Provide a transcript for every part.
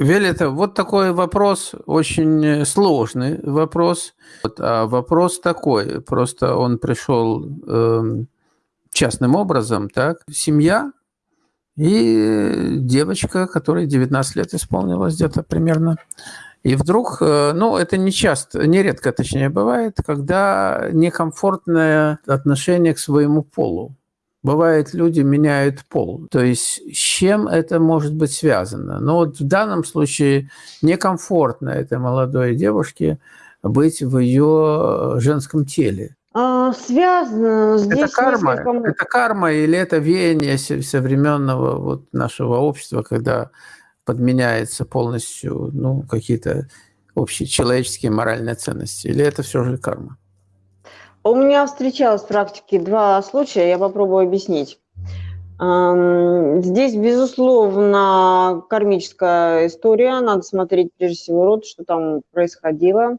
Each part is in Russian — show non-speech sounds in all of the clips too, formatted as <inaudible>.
Велита, вот такой вопрос, очень сложный вопрос. Вот, а вопрос такой, просто он пришел э, частным образом, так? Семья и девочка, которой 19 лет исполнилось где-то примерно. И вдруг, э, ну, это не часто, нередко, точнее, бывает, когда некомфортное отношение к своему полу. Бывает, люди меняют пол. То есть с чем это может быть связано? Но вот в данном случае некомфортно этой молодой девушке быть в ее женском теле. А, связано здесь это карма, несколько... это карма или это веяние современного вот нашего общества, когда подменяется полностью ну, какие-то общие человеческие моральные ценности, или это все же карма? У меня встречалось в практике два случая, я попробую объяснить. Здесь, безусловно, кармическая история. Надо смотреть прежде всего род, что там происходило.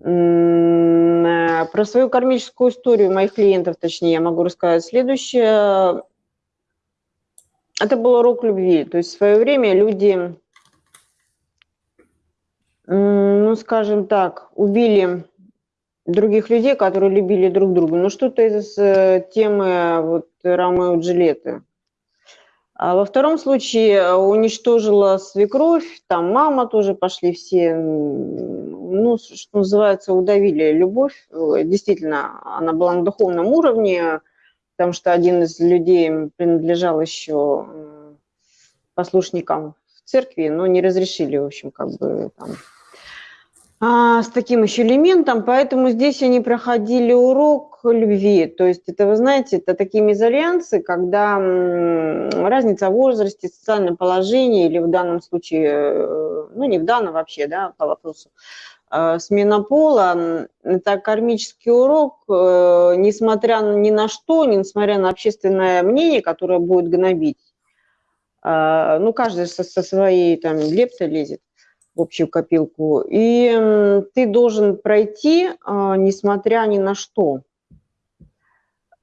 Э, про свою кармическую историю моих клиентов, точнее, я могу рассказать следующее. Это был урок любви. То есть в свое время люди, ну, скажем так, убили других людей, которые любили друг друга. Ну, что-то из э, темы вот, Ромео Джилетты. А во втором случае уничтожила свекровь, там мама тоже пошли все, ну, что называется, удавили любовь. Действительно, она была на духовном уровне, потому что один из людей принадлежал еще послушникам в церкви, но не разрешили, в общем, как бы там а, с таким еще элементом, поэтому здесь они проходили урок любви. То есть это, вы знаете, это такие мезальянсы, когда разница в возрасте, социальном положении или в данном случае, э, ну не в данном вообще, да, по вопросу, э, смена пола, это кармический урок, э, несмотря ни на что, несмотря на общественное мнение, которое будет гнобить. Ну, каждый со, со своей там лептой лезет в общую копилку. И ты должен пройти, а, несмотря ни на что,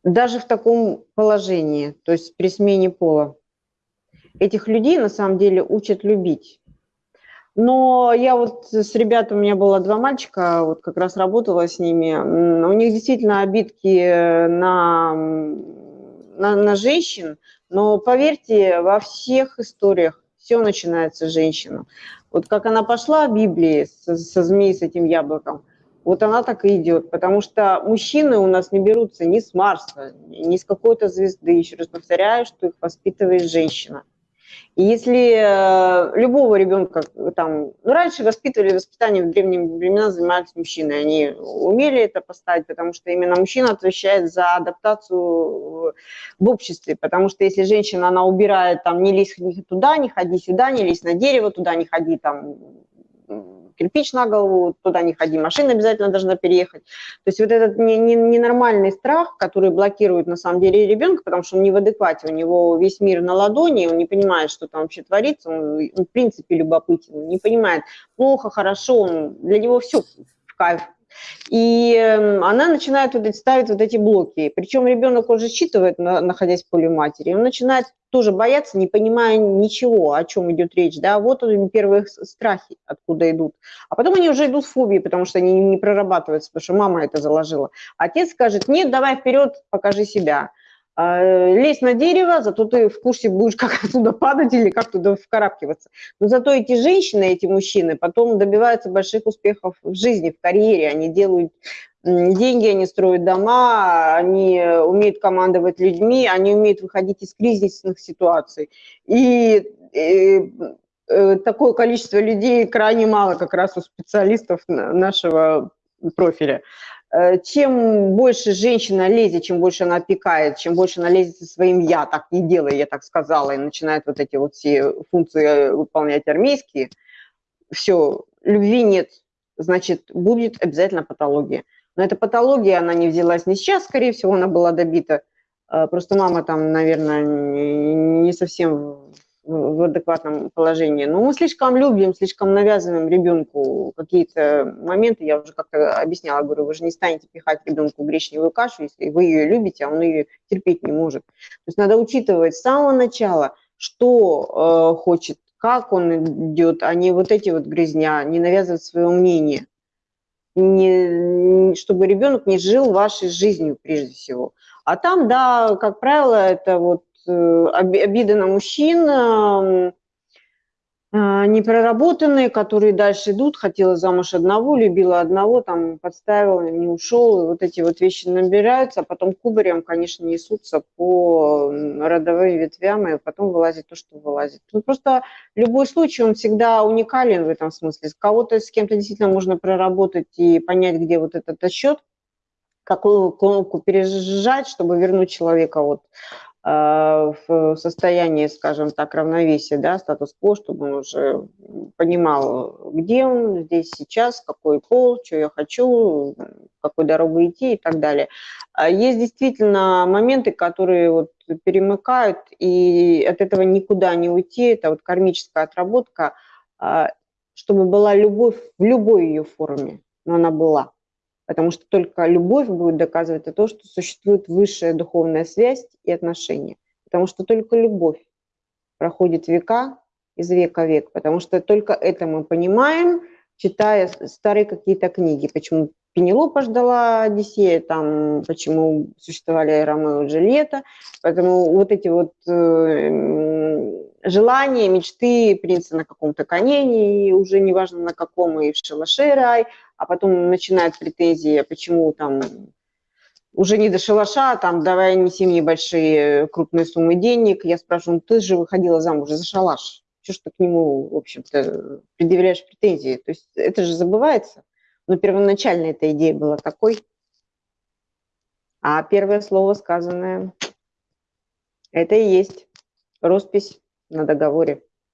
даже в таком положении, то есть при смене пола. Этих людей на самом деле учат любить. Но я вот с ребятами, у меня было два мальчика, вот как раз работала с ними, у них действительно обидки на, на, на женщин, но поверьте, во всех историях все начинается с женщины. Вот как она пошла в Библии со, со змеей, с этим яблоком, вот она так и идет, потому что мужчины у нас не берутся ни с Марса, ни с какой-то звезды. Еще раз повторяю, что их воспитывает женщина. И если э, любого ребенка там, ну, раньше воспитывали воспитание в древние времена занимались мужчины, они умели это поставить, потому что именно мужчина отвечает за адаптацию в обществе, потому что если женщина, она убирает, там, не лезь туда, не ходи сюда, не лезь на дерево, туда не ходи, там, кирпич на голову, туда не ходи, машина обязательно должна переехать. То есть вот этот ненормальный страх, который блокирует на самом деле ребенка, потому что он не в адеквате, у него весь мир на ладони, он не понимает, что там вообще творится, он, он в принципе любопытен, не понимает, плохо, хорошо, он, для него все в кайф, и эм, она начинает вот ставить вот эти блоки. Причем ребенок уже считывает, находясь в поле матери, он начинает тоже бояться, не понимая ничего, о чем идет речь. Да? Вот они первые страхи, откуда идут. А потом они уже идут в фобии, потому что они не прорабатываются, потому что мама это заложила. Отец скажет, нет, давай вперед, покажи себя. А, лезь на дерево, зато ты в курсе будешь, как <laughs> оттуда падать или как туда вкарабкиваться. Но зато эти женщины, эти мужчины потом добиваются больших успехов в жизни, в карьере. Они делают деньги, они строят дома, они умеют командовать людьми, они умеют выходить из кризисных ситуаций. И, и э, такое количество людей крайне мало как раз у специалистов нашего профиля. Э, чем больше женщина лезет, чем больше она опекает, чем больше она лезет со своим «я», так не делай, я так сказала, и начинает вот эти вот все функции э, выполнять армейские, все, любви нет, значит, будет обязательно патология. Но эта патология, она не взялась не сейчас, скорее всего, она была добита. Э, просто мама там, наверное, не совсем в адекватном положении. Но мы слишком любим, слишком навязываем ребенку какие-то моменты. Я уже как-то объясняла, говорю, вы же не станете пихать ребенку гречневую кашу, если вы ее любите, а он ее терпеть не может. То есть надо учитывать с самого начала, что э, хочет как он идет, а не вот эти вот грязня, не навязывать свое мнение. Не, чтобы ребенок не жил вашей жизнью прежде всего. А там, да, как правило, это вот э, обида на мужчин, а, непроработанные, которые дальше идут, хотела замуж одного, любила одного, там подставила, не ушел, вот эти вот вещи набираются, а потом кубарем, конечно, несутся по родовым ветвям, и потом вылазит то, что вылазит. Тут просто любой случай, он всегда уникален в этом смысле. Кого-то с кем-то действительно можно проработать и понять, где вот этот отсчет, какую кнопку пережать, чтобы вернуть человека вот в состоянии, скажем так, равновесия, да, статус-кво, чтобы он уже понимал, где он здесь сейчас, какой пол, что я хочу, какой дорогу идти и так далее. А есть действительно моменты, которые вот перемыкают, и от этого никуда не уйти, это вот кармическая отработка, а, чтобы была любовь в любой ее форме, но она была потому что только любовь будет доказывать то, что существует высшая духовная связь и отношения. Потому что только любовь проходит века из века в век, потому что только это мы понимаем, читая старые какие-то книги, почему Пенелопа ждала Одиссея, там, почему существовали Ромео и Джульетта, поэтому вот эти вот э, желания, мечты принца на каком-то коне, и уже неважно на каком, и в шалаше рай, а потом начинают претензии, а почему там уже не до шалаша, там давай неси мне большие крупные суммы денег. Я спрашиваю, ну ты же выходила замуж за шалаш. Что ж ты к нему, в общем-то, предъявляешь претензии? То есть это же забывается. Но первоначально эта идея была такой. А первое слово сказанное, это и есть роспись на договоре.